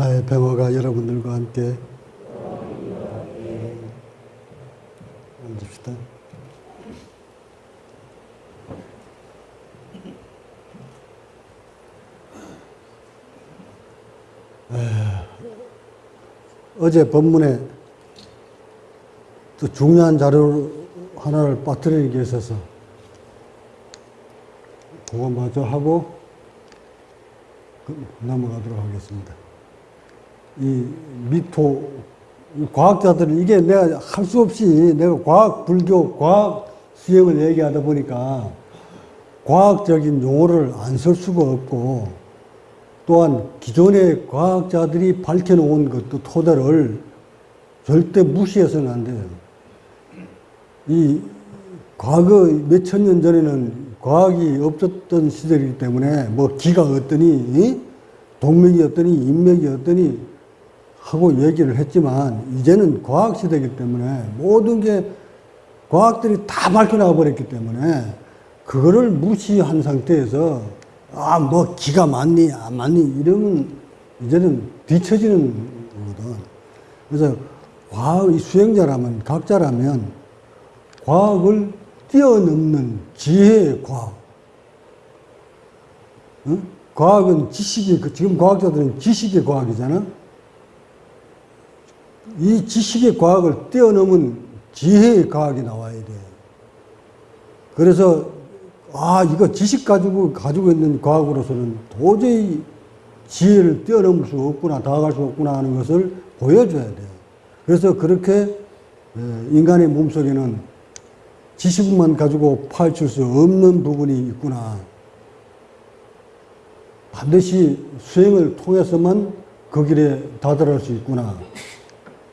네. 나의 병어가 여러분들과 함께 음, 앉읍시다. 에, 어제 본문에 또 중요한 자료 하나를 빠뜨리는 게 있어서 그거 마저 하고 그- 넘어가도록 하겠습니다. 이 미토 이 과학자들은 이게 내가 할 수 없이 내가 과학 불교 과학 수행을 얘기하다 보니까 과학적인 용어를 안 쓸 수가 없고 또한 기존의 과학자들이 밝혀놓은 것도 토대를 절대 무시해서는 안 돼요. 이 과거 몇 천 년 전에는 과학이 없었던 시절이기 때문에 뭐 기가 어떠니 동맥이 어떠니 인맥이 어떠니 하고 얘기를 했지만 이제는 과학 시대이기 때문에 모든 게 과학들이 다 밝혀나가 버렸기 때문에 그거를 무시한 상태에서 아 뭐 기가 많니 안 많니 이러면 이제는 뒤처지는 거거든. 그래서 과학 이 수행자라면 각자라면 과학을 뛰어넘는 지혜의 과학. 응? 과학은 지식이 그 지금 과학자들은 지식의 과학이잖아. 이 지식의 과학을 뛰어넘은 지혜의 과학이 나와야 돼. 그래서 아 이거 지식 가지고 가지고 있는 과학으로서는 도저히 지혜를 뛰어넘을 수 없구나 다가갈 수 없구나 하는 것을 보여줘야 돼. 그래서 그렇게 에, 인간의 몸속에는 지식만 가지고 파헤칠 수 없는 부분이 있구나. 반드시 수행을 통해서만 그 길에 다다를 수 있구나.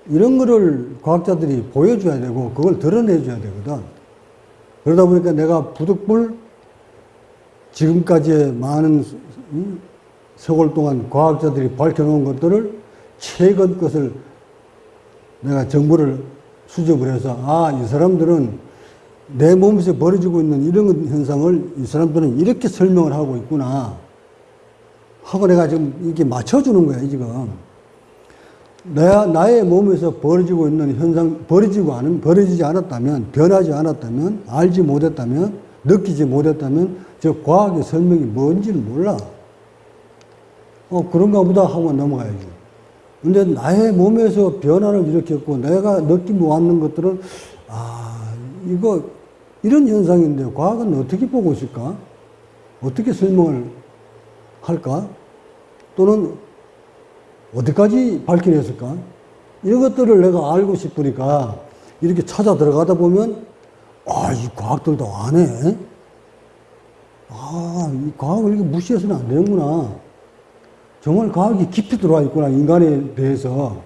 이런 거를 과학자들이 보여줘야 되고 그걸 드러내줘야 되거든. 그러다 보니까 내가 부득불 지금까지의 많은 음, 세월 동안 과학자들이 밝혀놓은 것들을 최근 것을 내가 정보를 수집을 해서 아, 이 사람들은 내 몸에서 벌어지고 있는 이런 현상을 이 사람들은 이렇게 설명을 하고 있구나. 하고 내가 지금 이게 맞춰주는 거야, 지금. 내, 나의 몸에서 벌어지고 있는 현상, 벌어지고 않은, 벌어지지 않았다면, 변하지 않았다면, 알지 못했다면, 느끼지 못했다면, 저 과학의 설명이 뭔지를 몰라. 어, 그런가 보다 하고 넘어가야지. 근데 나의 몸에서 변화를 일으켰고, 내가 느끼고 왔는 것들은, 아, 이거, 이런 현상인데, 과학은 어떻게 보고 있을까? 어떻게 설명을 할까? 또는 어디까지 밝혀냈을까? 이런 것들을 내가 알고 싶으니까 이렇게 찾아 들어가다 보면 아, 이 과학들도 안 해. 아, 이 과학을 이렇게 무시해서는 안 되는구나. 정말 과학이 깊이 들어와 있구나, 인간에 대해서.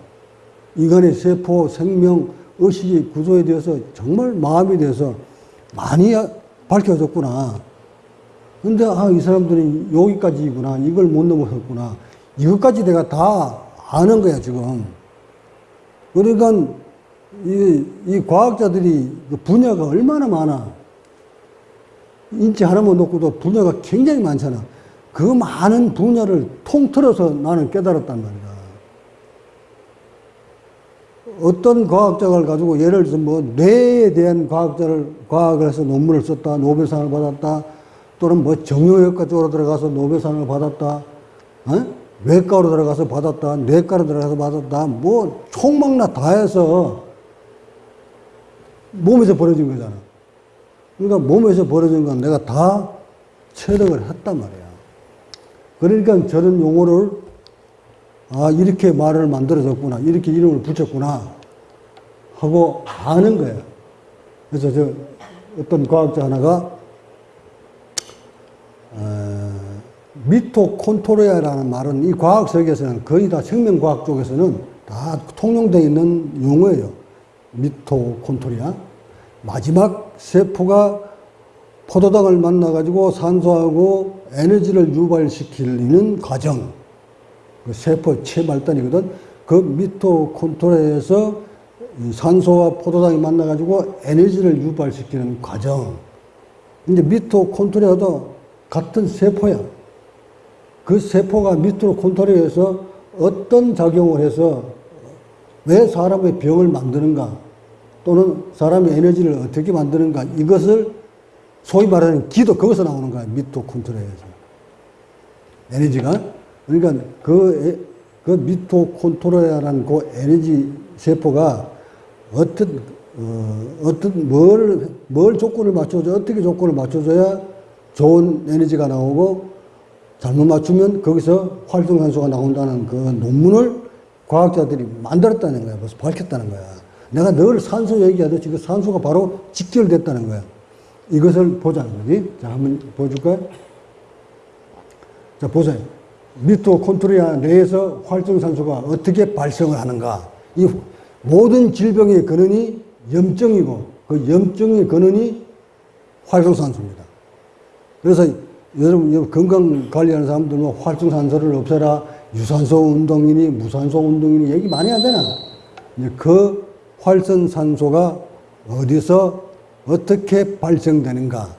인간의 세포, 생명, 의식의 구조에 대해서 정말 마음에 대해서 많이 밝혀졌구나. 근데, 아, 이 사람들이 여기까지구나. 이걸 못 넘어섰구나. 이것까지 내가 다 아는 거야, 지금. 그러니까, 이, 이 과학자들이 그 분야가 얼마나 많아. 인체 하나만 놓고도 분야가 굉장히 많잖아. 그 많은 분야를 통틀어서 나는 깨달았단 말이야. 어떤 과학자를 가지고 예를 들어서 뭐 뇌에 대한 과학자를 과학을 해서 논문을 썼다, 노벨상을 받았다, 또는 뭐 정형외과 쪽으로 들어가서 노벨상을 받았다, 어? 외과로 들어가서 받았다, 뇌과로 들어가서 받았다, 뭐 총망라 다 해서 몸에서 벌어진 거잖아. 그러니까 몸에서 벌어진 건 내가 다 체력을 했단 말이야. 그러니까 저런 용어를 아 이렇게 말을 만들어졌구나 이렇게 이름을 붙였구나 하고 아는 거야. 그래서 저 어떤 과학자 하나가 어, 미토콘드리아라는 말은 이 과학 세계에서는 거의 다 생명과학 쪽에서는 다 통용되어 있는 용어예요. 미토콘드리아. 마지막 세포가 포도당을 만나가지고 산소하고 에너지를 유발시키는 과정. 그 세포 최말단이거든. 그 미토콘드리아에서 산소와 포도당이 만나가지고 에너지를 유발시키는 과정. 이제 미토콘토리아도 같은 세포야. 그 세포가 미토콘드리아에서 어떤 작용을 해서 왜 사람의 병을 만드는가 또는 사람의 에너지를 어떻게 만드는가 이것을 소위 말하는 기도 거기서 나오는 거야 미토콘드리아에서. 에너지가. 그러니까 그, 에- 그 미토콘드리아라는 그 에너지 세포가 어떤 어, 어떤 뭘, 뭘 조건을 맞춰줘 어떻게 조건을 맞춰줘야 좋은 에너지가 나오고 잘못 맞추면 거기서 활성산소가 나온다는 그 논문을 과학자들이 만들었다는 거야. 벌써 밝혔다는 거야. 내가 늘 산소 얘기하듯이 그 산소가 바로 직결됐다는 거야. 이것을 보자는 거지. 자, 한번 보여줄까요? 자, 보세요. 미토콘드리아 내에서 활성산소가 어떻게 발생을 하는가. 이 모든 질병의 근원이 염증이고 그 염증의 근원이 활성산소입니다. 그래서 여러분 건강 관리하는 사람들 뭐 활성산소를 없애라 유산소 운동이니 무산소 운동이니 얘기 많이 하잖아. 그 활성산소가 어디서 어떻게 발생되는가?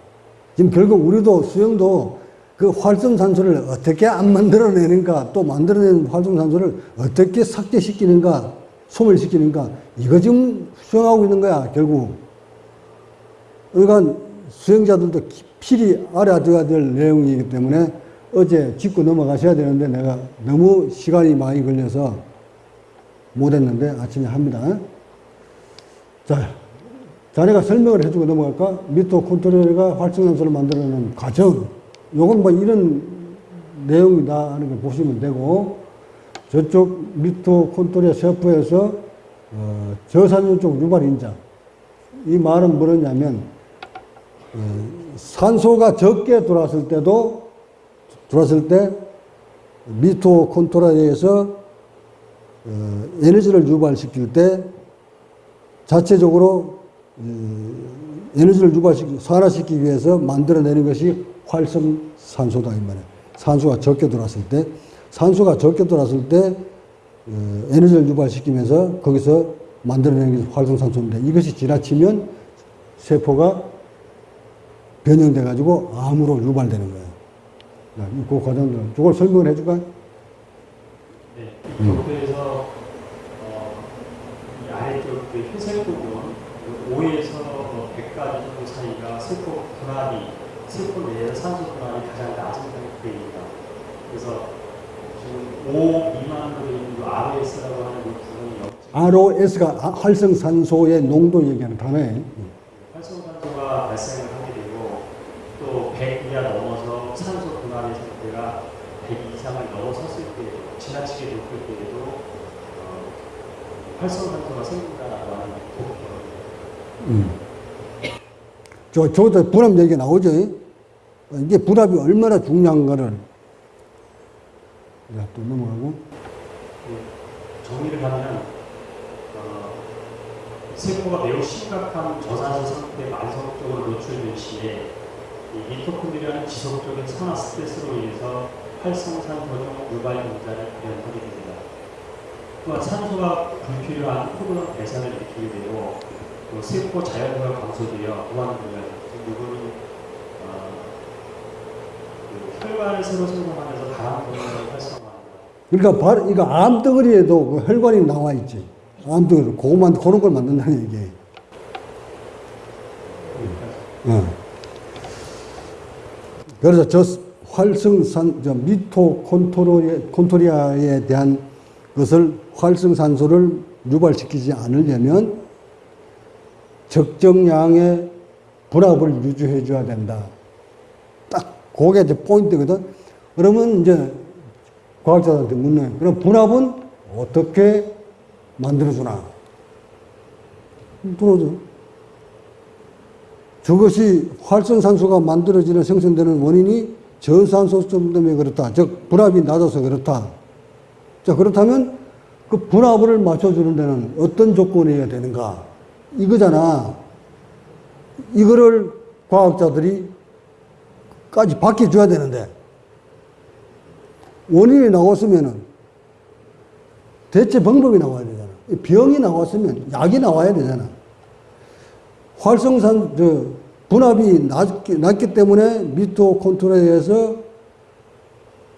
지금 결국 우리도 수영도 그 활성산소를 어떻게 안 만들어내는가, 또 만들어낸 활성산소를 어떻게 삭제시키는가, 소멸시키는가, 이거 지금 수행하고 있는 거야, 결국. 그러니까 수행자들도 필히 알아둬야 될 내용이기 때문에 어제 짚고 넘어가셔야 되는데 내가 너무 시간이 많이 걸려서 못했는데 아침에 합니다. 자, 자네가 설명을 해주고 넘어갈까? 미토콘드리아가 활성산소를 만들어내는 과정. 요건 뭐 이런 내용이다 하는 걸 보시면 되고 저쪽 미토콘드리아 세포에서 어, 저산유 쪽 유발 인자. 이 말은 뭐냐면 어, 산소가 적게 들어왔을 때도 들어왔을 때 미토콘드리아에서 어, 에너지를 유발시킬 때 자체적으로 어, 에너지를 유발시키 산화시키기 위해서 만들어내는 것이 활성산소다 이 말이에요. 산소가 적게 들어왔을 때 산소가 적게 들어왔을 때 어, 에너지를 유발시키면서 거기서 만들어내는 것이 활성산소인데 이것이 지나치면 세포가 변형돼 가지고 암으로 유발되는 거예요. 자, 그 과정들 이걸 설명을 해줄까? 네, 이 도표에서 어, 이 아래쪽 그 회색 부분 그 5에서 100까지 정도 사이가 세포 분할이 세포 내에서 산소 분할이 가장 낮은 상태입니다. 그래서 지금 5 미만으로 있는 이 RS라고 하는 이 부분이 영- ROS가 아, 활성산소의 농도 얘기하는 단어예요. 활성산소가 발생을 하게 되고 또 100 이하 넘어서 산소 분할의 상태가 100 이상을 넘어섰을 때 지나치게 높을 때에도 어, 활성산소가 생긴다라고 하는. 음. 저, 저것도 분압 얘기가 나오죠. 이게 분압이 얼마나 중요한가를. 자, 또 넘어가고. 그 정리를 하면 어, 세포가 매우 심각한 저산소 상태에 만성적으로 노출된 시에 이 미토콘드리아는 지속적인 산화 스트레스로 인해서 활성산소용 유발 문자를 발현하게 됩니다. 또한 산소가 불필요한 호르몬 배산을 일으키게 되고 또 세포 자연도가 감소되어 무한도전 누구는 어, 그 혈관을 새로 생성하면서 다음 호르몬을 활성화합니다. 그러니까 바로 이거 암덩어리에도 그 혈관이 나와 있지. 암덩어리. 그것만, 그런 걸 만든다는 얘기예요. 어. 그래서 저 활성산, 저 미토콘토리아에 대한 것을 활성산소를 유발시키지 않으려면 적정량의 분압을 유지해 줘야 된다. 딱 그게 이제 포인트거든. 그러면 이제 과학자들한테 묻는. 그럼 분압은 어떻게 만들어주나? 들어줘. 저것이 활성산소가 만들어지는 생성되는 원인이 저산소점 때문에 그렇다. 즉, 분압이 낮아서 그렇다. 자, 그렇다면 그 분압을 맞춰주는 데는 어떤 조건이어야 되는가? 이거잖아. 이거를 과학자들이 까지 바뀌어줘야 되는데, 원인이 나왔으면은 대체 방법이 나와야 되잖아. 병이 나왔으면 약이 나와야 되잖아. 활성산, 저, 분압이 낮기, 낮기 때문에 미토콘트로에서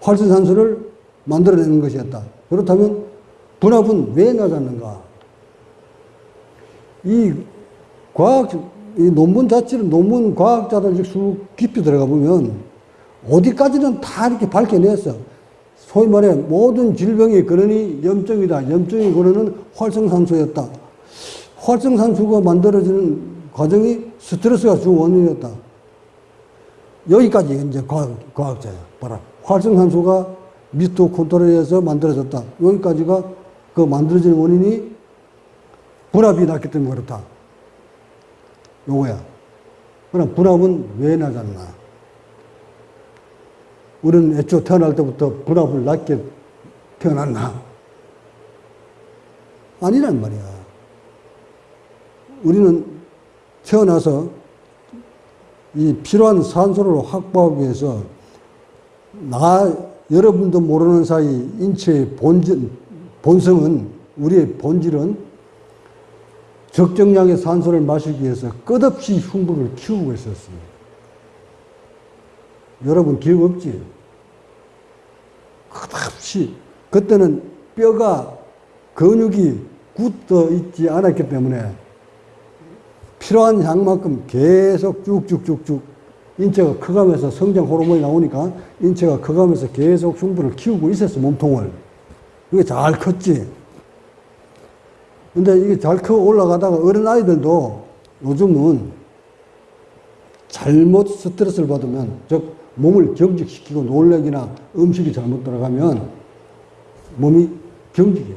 활성산소를 만들어내는 것이었다. 그렇다면 분압은 왜 낮았는가? 이 과학, 이 논문 자체를 논문 과학자들 쭉 깊이 들어가 보면 어디까지는 다 이렇게 밝혀냈어. 소위 말해 모든 질병의 근원이 염증이다. 염증의 근원은 활성산소였다. 활성산소가 만들어지는 과정이 스트레스가 주 원인이었다. 여기까지 이제 과학, 과학자야. 봐라. 활성산소가 미토콘드리아에서 만들어졌다. 여기까지가 그 만들어지는 원인이 분압이 났기 때문에 그렇다. 요거야. 그럼 분압은 왜 낮았나? 우리는 애초 태어날 때부터 분압을 낮게 태어났나? 아니란 말이야. 우리는 태어나서 이 필요한 산소를 확보하기 위해서 나 여러분도 모르는 사이 인체의 본질, 본성은 우리의 본질은 적정량의 산소를 마시기 위해서 끝없이 흉부를 키우고 있었어요. 여러분 기억 없지? 끝없이 그때는 뼈가 근육이 굳어 있지 않았기 때문에 필요한 양만큼 계속 쭉쭉쭉쭉 인체가 커가면서 성장 호르몬이 나오니까 인체가 커가면서 계속 흉부를 키우고 있었어 몸통을 이게 잘 컸지 근데 이게 잘 커 올라가다가 어린 아이들도 요즘은 잘못 스트레스를 받으면 즉 몸을 경직시키고 놀래기나 음식이 잘못 들어가면 몸이 경직해요.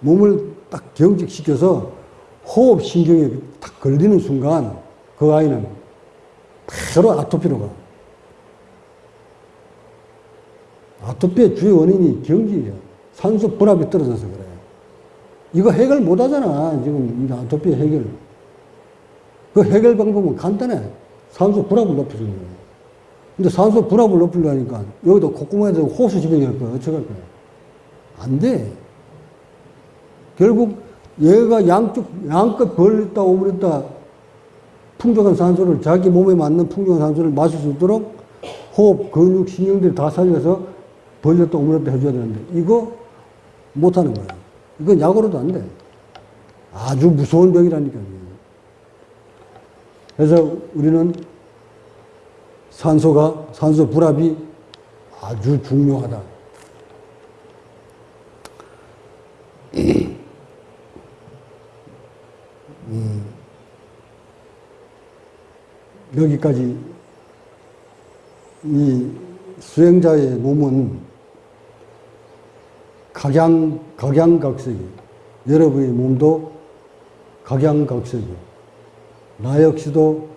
몸을 딱 경직시켜서 호흡 신경에 딱 걸리는 순간 그 아이는 바로 아토피로 가. 아토피의 주요 원인이 경직이에요. 산소 분압이 떨어져서 그래요. 이거 해결 못 하잖아. 지금 이 아토피 해결. 그 해결 방법은 간단해. 산소 분압을 높여주는 거예요. 근데 산소 분압을 높이려니까 여기도 콧구멍에서 호수 집어넣을 거야. 어쩌할 거야. 안 돼. 결국 얘가 양쪽, 양껏 벌렸다 오므렸다 풍족한 산소를 자기 몸에 맞는 풍족한 산소를 마실 수 있도록 호흡, 근육, 신경들이 다 살려서 벌렸다 오므렸다 해줘야 되는데 이거 못하는 거야. 이건 약으로도 안 돼. 아주 무서운 병이라니까요. 그래서 우리는 산소가, 산소 불압이 아주 중요하다. 음, 여기까지 이 수행자의 몸은 각양, 각양각색이 여러분의 몸도 각양각색이 나 역시도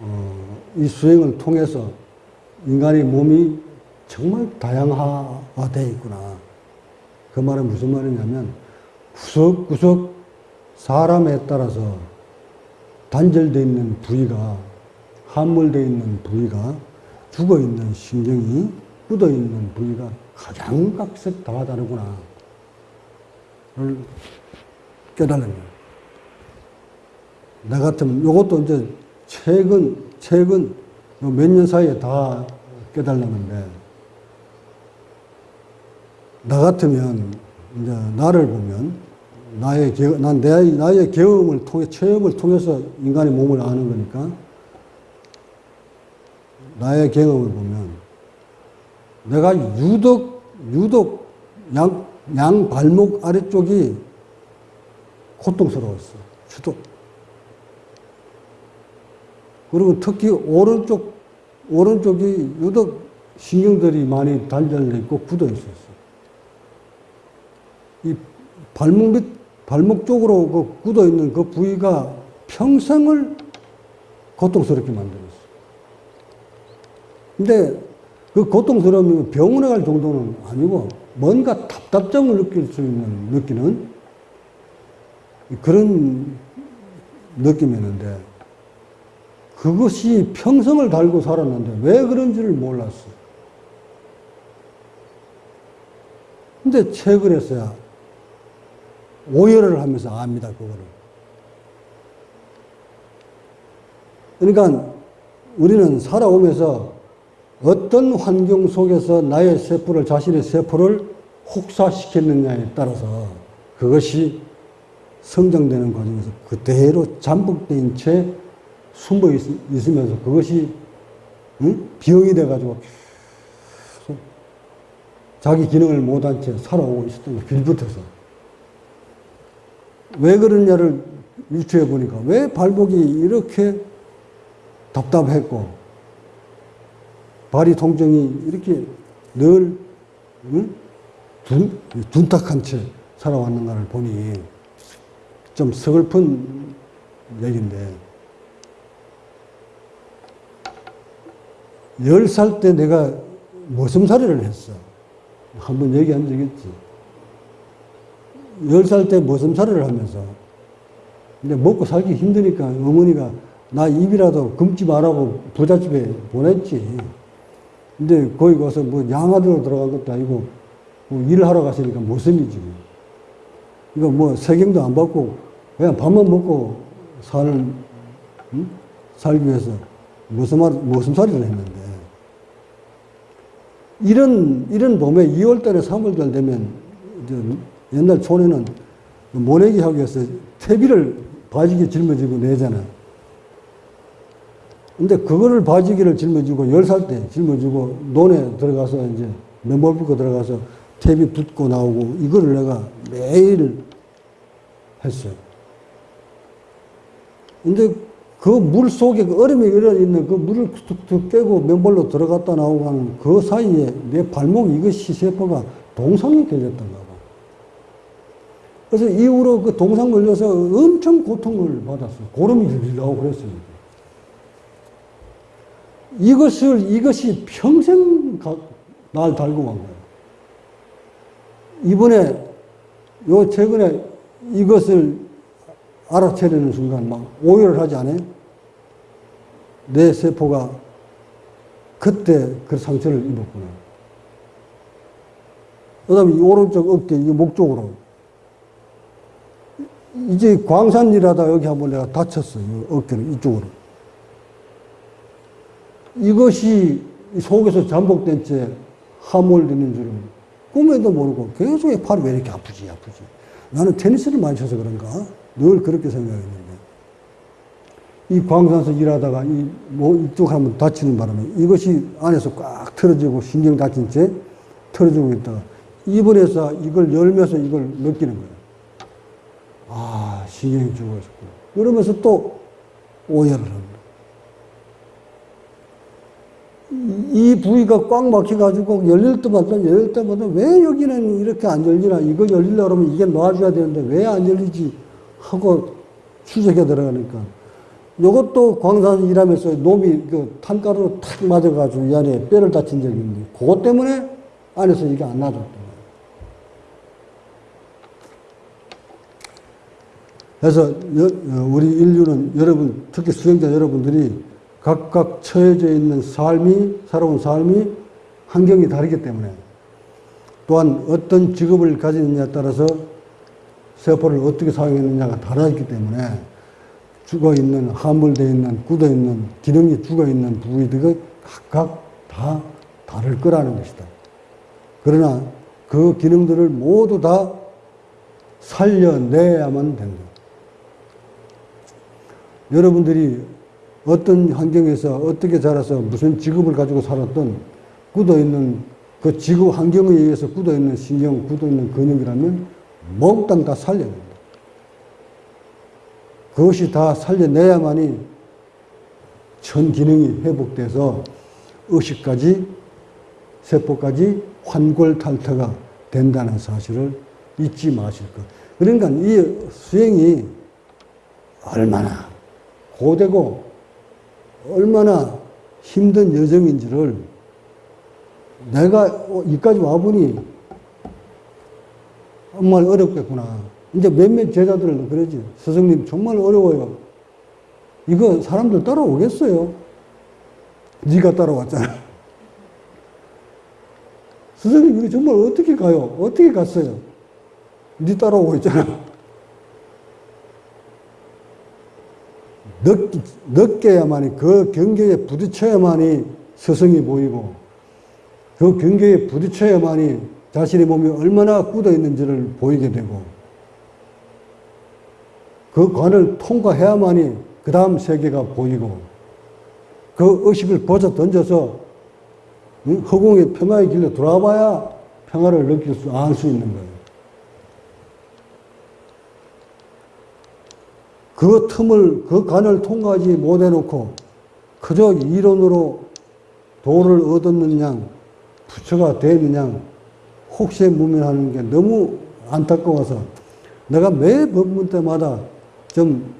어, 이 수행을 통해서 인간의 몸이 정말 다양화되어 있구나. 그 말은 무슨 말이냐면 구석구석 사람에 따라서 단절되어 있는 부위가 함몰되어 있는 부위가 죽어 있는 신경이 굳어 있는 부위가 각양각색 다 다르구나. 를 깨달는 거예요. 나 같으면 이것도 이제 최근, 최근 몇 년 사이에 다 깨달았는데, 나 같으면 이제 나를 보면, 나의, 겨, 난 내, 나의 경험을 통해, 체험을 통해서 인간의 몸을 아는 거니까, 나의 경험을 보면, 내가 유독, 유독 양, 양 발목 아래쪽이 고통스러웠어. 유독. 그리고 특히 오른쪽, 오른쪽이 유독 신경들이 많이 단절돼 있고 굳어 있었어. 이 발목 밑, 발목 쪽으로 그 굳어 있는 그 부위가 평생을 고통스럽게 만들었어. 근데 그 고통스러움이 병원에 갈 정도는 아니고 뭔가 답답점을 느낄 수 있는, 느끼는 그런 느낌이었는데 그것이 평생을 달고 살았는데 왜 그런지를 몰랐어. 근데 최근에서야 오열을 하면서 압니다, 그거를. 그러니까 우리는 살아오면서 어떤 환경 속에서 나의 세포를, 자신의 세포를 혹사시켰느냐에 따라서 그것이 성장되는 과정에서 그대로 잠복된 채 숨어 있, 있으면서 그것이 응? 병이 돼가지고 자기 기능을 못한 채 살아오고 있었던 거 빌붙어서. 왜 그러냐를 유추해 보니까 왜 발목이 이렇게 답답했고 발이 통증이 이렇게 늘 응? 둔, 둔탁한 채 살아왔는가를 보니 좀 서글픈 얘기인데 열살때 내가 머슴살이를 했어. 한번 얘기한 적 있지. 열살때 머슴살이를 하면서 근데 먹고 살기 힘드니까 어머니가 나 입이라도 금지 말라고 부잣집에 보냈지. 근데 거기 가서 뭐 양아들로 들어간 것도 아니고 뭐 일을 하러 갔으니까 머슴이지. 이거 뭐 세경도 안 받고 그냥 밥만 먹고 사는 응? 살기 위해서 머슴살, 머슴살이를 했는데 이런 이런 봄에 2월달에 3월달 되면 옛날 촌에는 모내기 하기 위해서 퇴비를 바지게 짊어지고 내잖아. 근데 그거를 바지기를 짊어지고 10살 때 짊어지고 논에 들어가서 이제 맨발 붓고 들어가서 퇴비 붓고 나오고 이거를 내가 매일 했어요. 근데 그 물 속에 그 얼음이 일어 있는 그 물을 툭툭 깨고 맨발로 들어갔다 나오고 하는 그 사이에 내 발목 이것이 세포가 동상이 걸렸던가 봐. 그래서 이후로 그 동상 걸려서 엄청 고통을 받았어요. 고름이 질질 나오고 그랬어요. 이것을, 이것이 평생 가, 날 달고 간 거예요. 이번에, 요 최근에 이것을 알아채려는 순간 막 오해를 하지 않아요? 내 세포가 그때 그 상처를 입었구나. 그 다음에 이 오른쪽 어깨, 이 목 쪽으로. 이제 광산 일하다 여기 한번 내가 다쳤어요. 어깨를 이쪽으로. 이것이 속에서 잠복된 채 함몰되는 줄은 꿈에도 모르고 계속 팔이 왜 이렇게 아프지, 아프지. 나는 테니스를 많이 쳐서 그런가? 늘 그렇게 생각했는데. 이 광산에서 일하다가 이, 뭐 이쪽 한번 다치는 바람에 이것이 안에서 꽉 틀어지고 신경 다친 채 틀어지고 있다가 입원해서 이걸 열면서 이걸 느끼는 거예요. 아, 신경이 죽어있었구나. 그러면서 또 오해를 합니다. 이 부위가 꽉 막혀가지고 열릴 때마다 열릴 때마다 왜 여기는 이렇게 안 열리나 이걸 열리려고 그러면 이게 놔줘야 되는데 왜 안 열리지 하고 추적해 들어가니까 이것도 광산 일하면서 놈이 그 탄가루로 탁 맞아가지고 이 안에 뼈를 다친 적이 있는데 그것 때문에 안에서 이게 안 놔줬던 거예요. 그래서 여- 어, 우리 인류는 여러분 특히 수행자 여러분들이 각각 처해져 있는 삶이 살아온 삶이 환경이 다르기 때문에 또한 어떤 직업을 가지느냐에 따라서 세포를 어떻게 사용했느냐가 달라있기 때문에 죽어 있는 함몰되어 있는 굳어 있는 기능이 죽어 있는 부위들이 각각 다 다를 거라는 것이다. 그러나 그 기능들을 모두 다 살려내야만 된다. 여러분들이 어떤 환경에서 어떻게 자라서 무슨 직업을 가지고 살았던 굳어 있는 그 직업 환경에 의해서 굳어 있는 신경, 굳어 있는 근육이라면 몽땅 다 살려낸다. 그것이 다 살려내야만이 전 기능이 회복돼서 의식까지 세포까지 환골탈태가 된다는 사실을 잊지 마실 것. 그러니까 이 수행이 얼마나 고되고 얼마나 힘든 여정인지를 내가 이까지 와보니 정말 어렵겠구나. 이제 몇몇 제자들은 그러지. 스승님 정말 어려워요. 이거 사람들 따라오겠어요? 네가 따라왔잖아. 스승님 이거 정말 어떻게 가요? 어떻게 갔어요? 네 따라오고 있잖아. 늦, 늦게야만이 그 경계에 부딪혀야만이 서성이 보이고 그 경계에 부딪혀야만이 자신의 몸이 얼마나 굳어 있는지를 보이게 되고 그 관을 통과해야만이 그 다음 세계가 보이고 그 의식을 벗어 던져서 응? 허공의 평화의 길로 돌아봐야 평화를 느낄 수, 알 수 있는 거예요. 그 틈을, 그 간을 통과하지 못해놓고 그저 이론으로 도를 얻었는 양, 부처가 되는 양, 혹시에 무면하는 게 너무 안타까워서 내가 매 법문 때마다 좀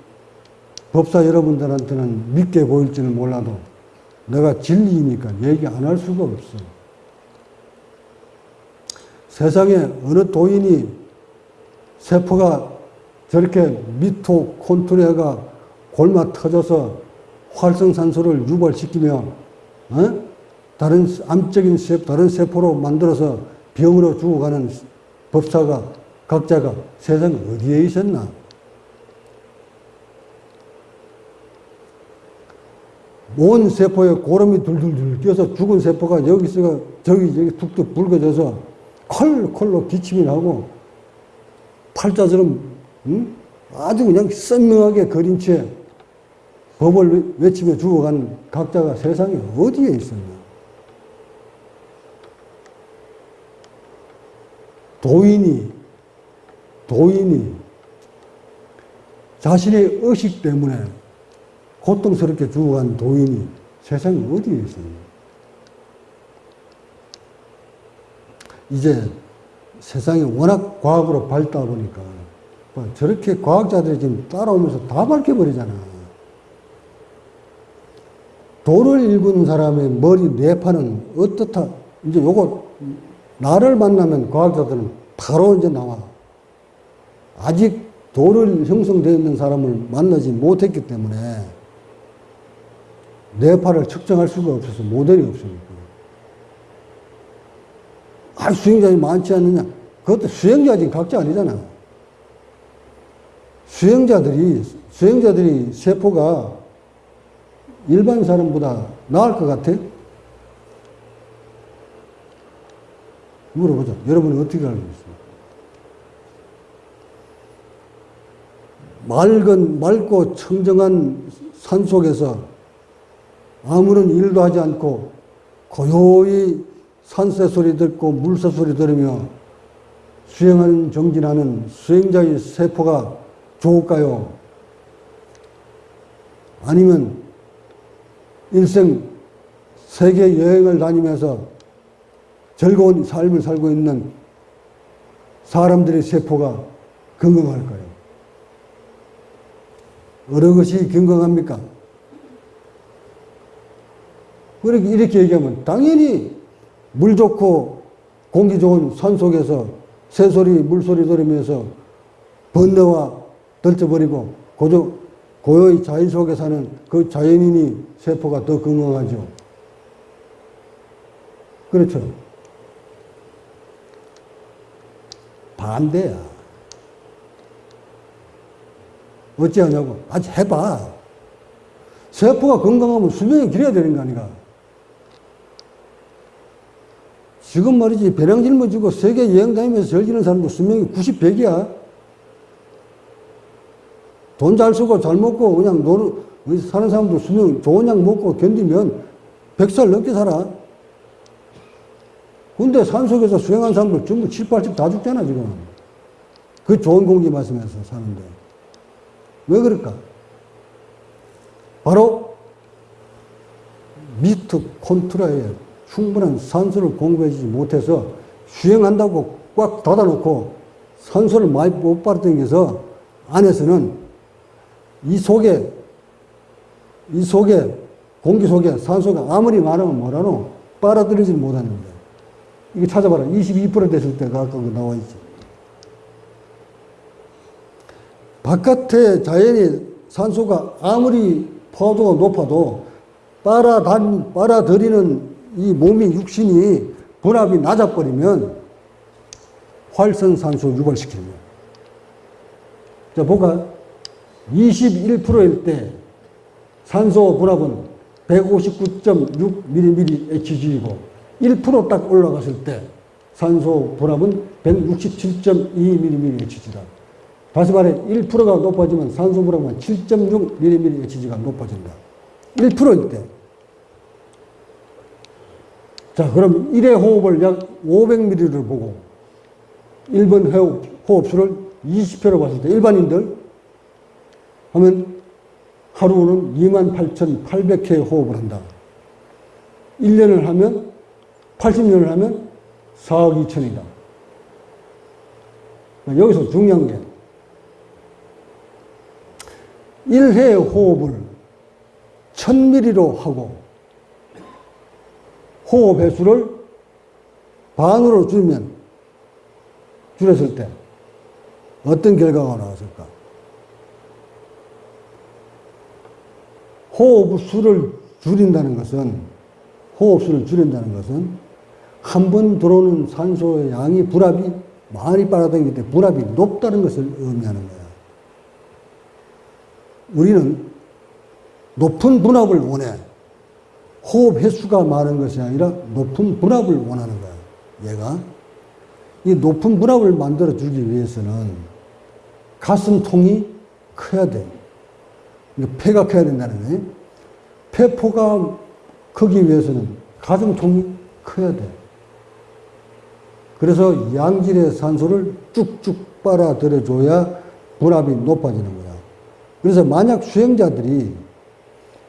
법사 여러분들한테는 믿게 보일지는 몰라도 내가 진리니까 얘기 안 할 수가 없어. 세상에 어느 도인이 세포가 저렇게 미토콘트리아가 골마 터져서 활성산소를 유발시키며 어? 다른 암적인 세포, 다른 세포로 만들어서 병으로 죽어가는 법사가 각자가 세상 어디에 있었나? 온 세포에 고름이 둘둘둘 끼어서 죽은 세포가 여기서 저기 저기 툭툭 붉어져서 컬컬로 기침이 나고 팔자처럼 응? 아주 그냥 선명하게 그린 채 법을 외치며 죽어간 각자가 세상에 어디에 있었나? 도인이 도인이 자신의 의식 때문에 고통스럽게 죽어간 도인이 세상에 어디에 있었나? 이제 세상이 워낙 과학으로 밝다 보니까 뭐 저렇게 과학자들이 지금 따라오면서 다 밝혀버리잖아. 도를 읽은 사람의 머리 뇌파는 어떻다. 이제 요거 나를 만나면 과학자들은 바로 이제 나와. 아직 도를 형성되어 있는 사람을 만나지 못했기 때문에 뇌파를 측정할 수가 없어서 모델이 없으니까. 아, 수행자이 많지 않느냐? 그것도 수행자지 각자 아니잖아. 수행자들이, 수행자들이 세포가 일반 사람보다 나을 것 같아? 물어보자. 여러분은 어떻게 알고 있습니까? 맑은, 맑고 청정한 산 속에서 아무런 일도 하지 않고 고요히 산새 소리 듣고 물새 소리 들으며 수행하는 정진하는 수행자의 세포가 좋을까요? 아니면 일생 세계 여행을 다니면서 즐거운 삶을 살고 있는 사람들의 세포가 건강할까요? 어느 것이 건강합니까? 그렇게 이렇게 얘기하면 당연히 물 좋고 공기 좋은 산 속에서 새소리, 물소리 들으면서 번뇌와 떨쳐버리고 고조, 고요의 자연 속에 사는 그 자연인이 세포가 더 건강하죠. 그렇죠. 반대야. 어찌하냐고. 아직 해봐. 세포가 건강하면 수명이 길어야 되는 거 아닌가. 지금 말이지 배낭 짊어지고 세계 여행 다니면서 즐기는 사람도 수명이 90, 100이야. 돈 잘 쓰고 잘 먹고 그냥 노는 사는 사람도 수명 좋은 약 먹고 견디면 100살 넘게 살아. 근데 산속에서 수행한 사람들 전부 7, 80 다 죽잖아, 지금. 그 좋은 공기 마시면서 사는데. 왜 그럴까? 바로 미트콘트라에 충분한 산소를 공급해주지 못해서 수행한다고 꽉 닫아놓고 산소를 많이 못 빨아당겨서 안에서는 이 속에 이 속에 공기 속에 산소가 아무리 많으면 뭐라노? 빨아들이지 못하는데. 이거 찾아봐라. 22% 됐을 때가 아까 그 나와 있지. 바깥에 자연의 산소가 아무리 포도가 높아도 빨아단, 빨아들이는 이 몸이 육신이 분압이 낮아버리면 활성산소 유발시키는 거야. 자, 보까 21%일 때 산소 분압은 159.6mm HG이고 1%딱 올라갔을 때 산소 불합은 167.2mm HG다. 다시 말해 1%가 높아지면 산소 불합은 7.6mm HG가 높아진다. 1%일 때. 자, 그럼 1회 호흡을 약 500ml를 보고 1번 호흡, 호흡수를 20회로 봤을 때 일반인들 하면 하루는 28,800회 호흡을 한다. 1년을 하면 80년을 하면 4억 2천이다. 여기서 중요한 게 1회 호흡을 1000ml로 하고 호흡 횟수를 반으로 줄면 줄였을 때 어떤 결과가 나왔을까? 호흡 수를 줄인다는 것은 호흡 수를 줄인다는 것은 한 번 들어오는 산소의 양이 불합이 많이 빨아들이기 때문에 불합이 높다는 것을 의미하는 거야. 우리는 높은 분압을 원해. 호흡 횟수가 많은 것이 아니라 높은 분압을 원하는 거야. 얘가. 이 높은 분압을 만들어 주기 위해서는 가슴통이 커야 돼. 폐가 커야 된다는 거예요. 폐포가 크기 위해서는 가슴통이 커야 돼. 그래서 양질의 산소를 쭉쭉 빨아들여줘야 분압이 높아지는 거야. 그래서 만약 수행자들이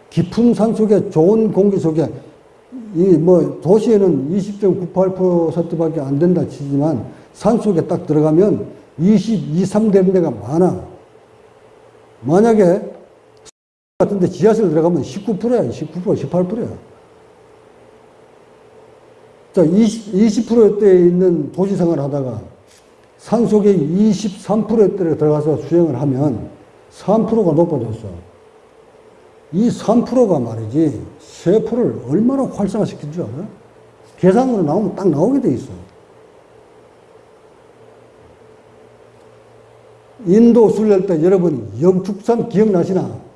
깊은 산 속에 좋은 공기 속에 이 뭐 도시에는 20.98%밖에 안 된다 치지만 산 속에 딱 들어가면 22, 3 되는 데가 많아. 만약에 같은데 지하실 들어가면 19%야, 19%, 18%야. 자, 20, 20%대에 있는 도시 생활 하다가 산 속에 23%대에 들어가서 수행을 하면 3%가 높아졌어. 이 3%가 말이지, 세포를 얼마나 활성화시킨 줄 알아? 계산으로 나오면 딱 나오게 돼 있어. 인도 순례 때 여러분 영축산 기억나시나?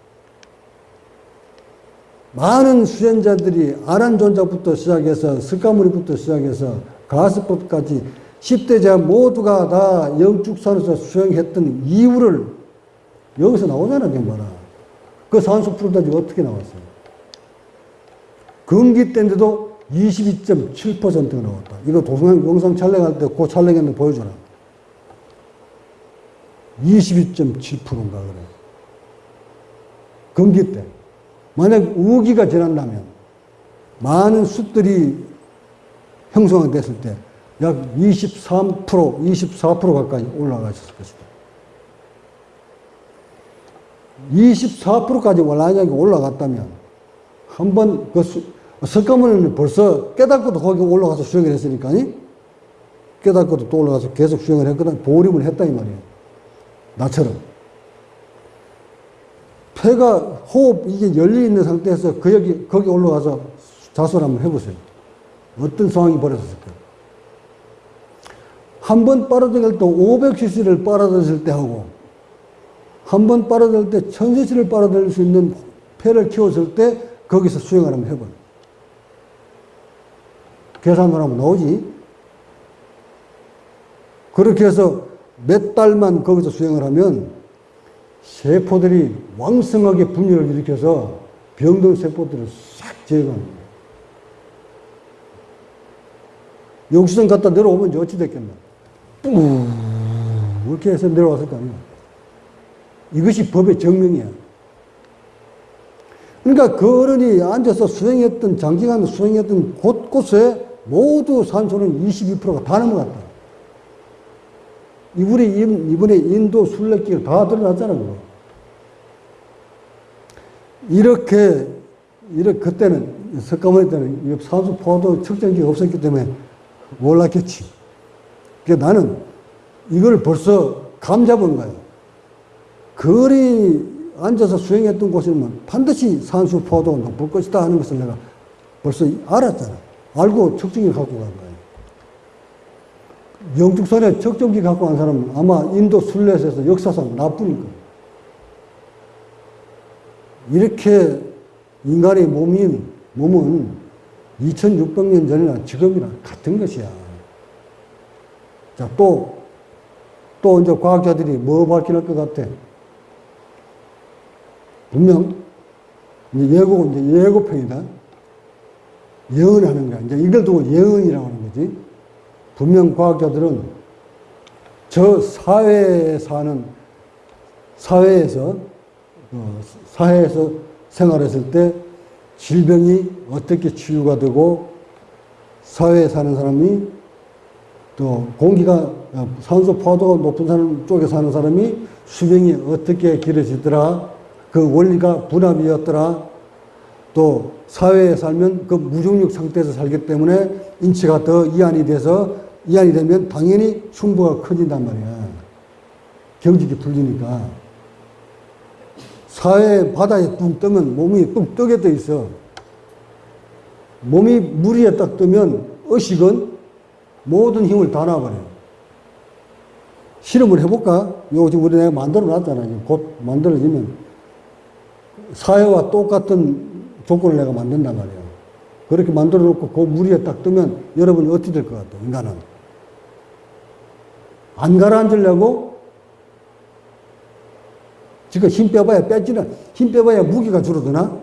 많은 수행자들이 아란존자부터 시작해서 석가모니부터 시작해서 가스법까지 10대자 모두가 다 영축산에서 수행했던 이유를 여기서 나오잖아, 경마라. 그 산소 프로다지 어떻게 나왔어요? 금기 때인데도 22.7%가 나왔다. 이거 도성형 영상 촬영할 때 그 촬영했는데 보여줘라. 22.7%인가 그래. 금기 때. 만약 우기가 지난다면 많은 숲들이 형성이 됐을 때 약 23%, 24% 가까이 올라가셨을 것이다. 24%까지 만약에 올라갔다면 한 번 그 석가모니는 벌써 깨닫고도 거기 올라가서 수행을 했으니까 깨닫고도 또 올라가서 계속 수행을 했거든 보림을 했다 이 말이에요. 나처럼. 폐가 호흡 이게 열려 있는 상태에서 그 여기 거기 올라가서 자수를 한번 해보세요. 어떤 상황이 벌어졌을까? 한번 빨아들일 때 500cc를 빨아들였을 때 하고 한 번 빨아들일 때 1000cc를 빨아들일 수 있는 폐를 키웠을 때 거기서 수행을 한번 해봐. 계산을 하면 나오지. 그렇게 해서 몇 달만 거기서 수행을 하면 세포들이 왕성하게 분열을 일으켜서 병든 세포들을 싹 제거합니다. 영수증 갖다 내려오면 이제 어찌 됐겠나. 뿌 이렇게 해서 내려왔을 거 아니야. 이것이 법의 정명이야. 그러니까 그 어른이 앉아서 수행했던, 장기간 수행했던 곳곳에 모두 산소는 22%가 다 넘어갔다. 이번에, 이번에 인도 순례길 다 드러났잖아, 그거. 이렇게, 이렇게, 그때는, 석가모니 때는 산소 포도 측정기가 없었기 때문에 몰랐겠지. 그러니까 나는 이걸 벌써 감 잡은 거예요. 거리 앉아서 수행했던 곳이면 반드시 산소 포도가 높을 것이다 하는 것을 내가 벌써 알았잖아. 알고 측정기 갖고 간 거예요. 영축선에 측정기 갖고 간 사람은 아마 인도 순례에서 역사상 나뿐일 거예요. 이렇게 인간의 몸인, 몸은 2600년 전이나 지금이나 같은 것이야. 자, 또, 또 이제 과학자들이 뭐 밝혀낼 것 같아? 분명, 이제 예고, 이제 예고편이다. 예언하는 거야. 이제 이걸 두고 예언이라고 하는 거지. 분명 과학자들은 저 사회에 사는, 사회에서, 어, 사회에서 생활했을 때 질병이 어떻게 치유가 되고 사회에 사는 사람이 또 공기가 어, 산소 포도가 높은 사람 쪽에 사는 사람이 수명이 어떻게 길어지더라 그 원리가 분압이었더라 또 사회에 살면 그 무중력 상태에서 살기 때문에 인체가 더 이완이 돼서 이완이 되면 당연히 흉부가 커진단 말이야 경직이 풀리니까 사회 바다에 뚝 뜨면 몸이 뚝 뜨게 돼 있어. 몸이 물 위에 딱 뜨면 의식은 모든 힘을 다 놔버려요. 실험을 해볼까? 요거 지금 우리 내가 만들어 놨잖아. 곧 만들어지면 사회와 똑같은 조건을 내가 만든단 말이야. 그렇게 만들어 놓고 그물 위에 딱 뜨면 여러분이 어떻게 될 것 같아, 인간은? 안 가라앉으려고 지금 힘 빼봐야 빼지는, 힘 빼봐야 무게가 줄어드나?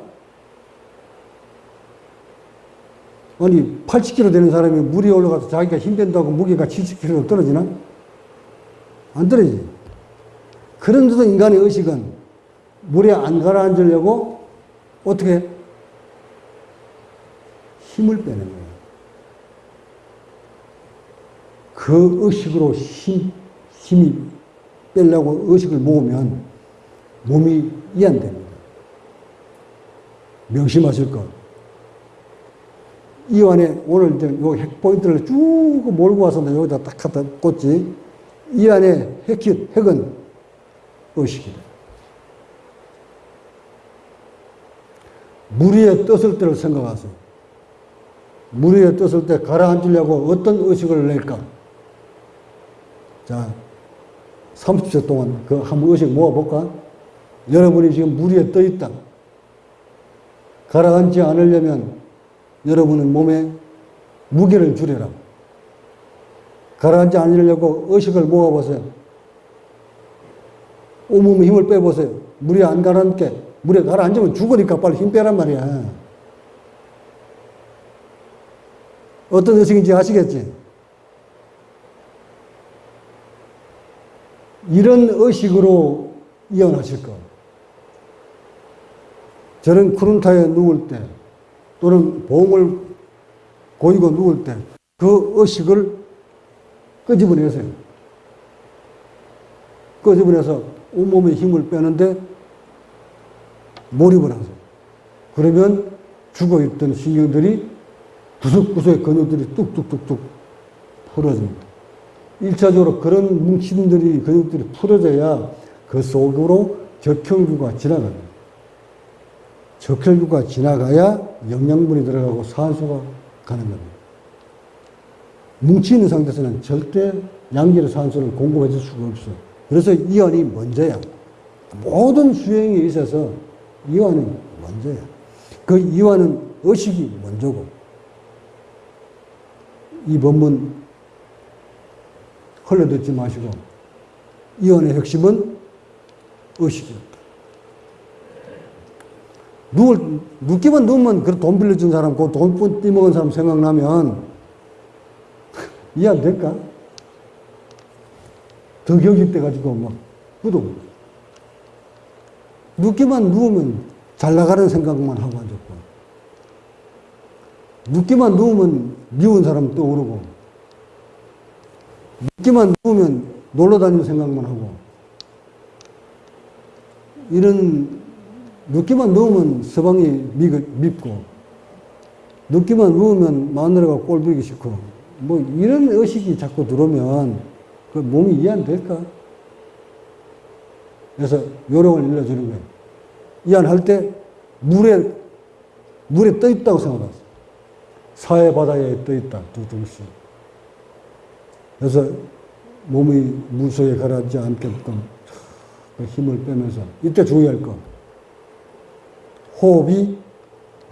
아니, 80kg 되는 사람이 물에 올라가서 자기가 힘 뺀다고 무게가 70kg 떨어지나? 안 떨어지지. 그런데도 인간의 의식은 물에 안 가라앉으려고 어떻게 해? 힘을 빼는 거예요. 그 의식으로 힘, 힘이 빼려고 의식을 모으면 몸이 이완됩니다. 명심하실 것. 이 안에 오늘 이제 요 핵포인트를 쭉 몰고 와서 여기다 딱 갖다 꽂지. 이 안에 핵이, 핵은 의식이다. 물 위에 떴을 때를 생각하세요. 물 위에 떴을 때 가라앉으려고 어떤 의식을 낼까? 자, 30초 동안 그 한번 의식 모아볼까? 여러분이 지금 물 위에 떠 있다. 가라앉지 않으려면 여러분은 몸에 무게를 줄여라. 가라앉지 않으려고 의식을 모아보세요. 온몸에 힘을 빼보세요. 물에 안 가라앉게. 물에 가라앉으면 죽으니까 빨리 힘 빼란 말이야. 어떤 의식인지 아시겠지? 이런 의식으로 이어나실 거. 저는 크룬타에 누울 때 또는 봉을 고이고 누울 때 그 의식을 끄집어내세요. 끄집어내서 온몸에 힘을 빼는데 몰입을 하세요. 그러면 죽어있던 신경들이 구석구석의 근육들이 뚝뚝뚝뚝 풀어집니다. 1차적으로 그런 뭉침들이, 근육들이 풀어져야 그 속으로 적혈구가 지나갑니다. 적혈구가 지나가야 영양분이 들어가고 산소가 가는 겁니다. 뭉치있는 상태에서는 절대 양질의 산소를 공급해 줄 수가 없어. 그래서 이완이 먼저야. 모든 수행에 있어서 이완이 먼저야. 그 이완은 의식이 먼저고. 이 법문 흘러듣지 마시고 이완의 핵심은 의식이다. 누울, 눕기만 누우면 그돈 빌려준 사람, 그 돈 띠먹은 사람 생각나면 이해 안 될까? 더 경직돼가지고 막 구독. 눕기만 누우면 잘 나가는 생각만 하고 앉았고. 눕기만 누우면 미운 사람 떠오르고. 눕기만 누우면 놀러 다니는 생각만 하고. 이런 눕기만 누우면 서방이 밉고, 눕기만 누우면 마누라가 꼴보기 싫고, 뭐 이런 의식이 자꾸 들어오면 그 몸이 이해 안 될까? 그래서 요령을 일러주는 거예요. 이해할 때 물에, 물에 떠 있다고 생각하세요. 사회 바다에 떠 있다, 두둥씩. 그래서 몸이 물 속에 가라앉지 않게끔 그 힘을 빼면서 이때 주의할 거. 호흡이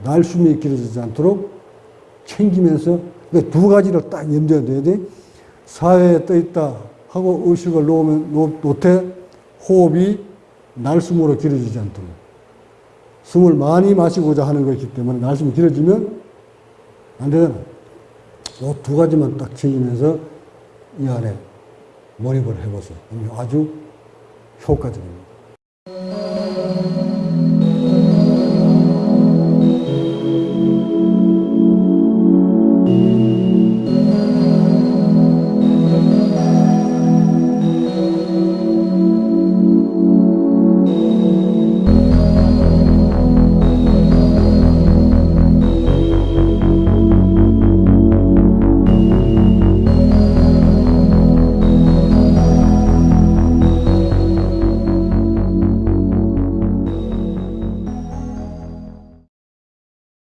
날숨이 길어지지 않도록 챙기면서 그두 가지를 딱 염두에 둬야 돼. 사회에 떠 있다 하고 의식을 놓으면 놓- 놓되 호흡이 날숨으로 길어지지 않도록 숨을 많이 마시고자 하는 것이기 때문에 날숨이 길어지면 안 되잖아. 이 두 가지만 딱 챙기면서 이 안에 몰입을 해보세요. 아주 효과적입니다.